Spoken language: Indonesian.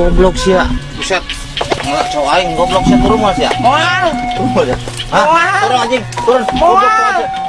Goblok sih ya. Buset. ngelak cowok aing goblok sih turun mas ya. Moal. Turun mas ya. Hah? Moal. Turun anjing. Turun. Goblok.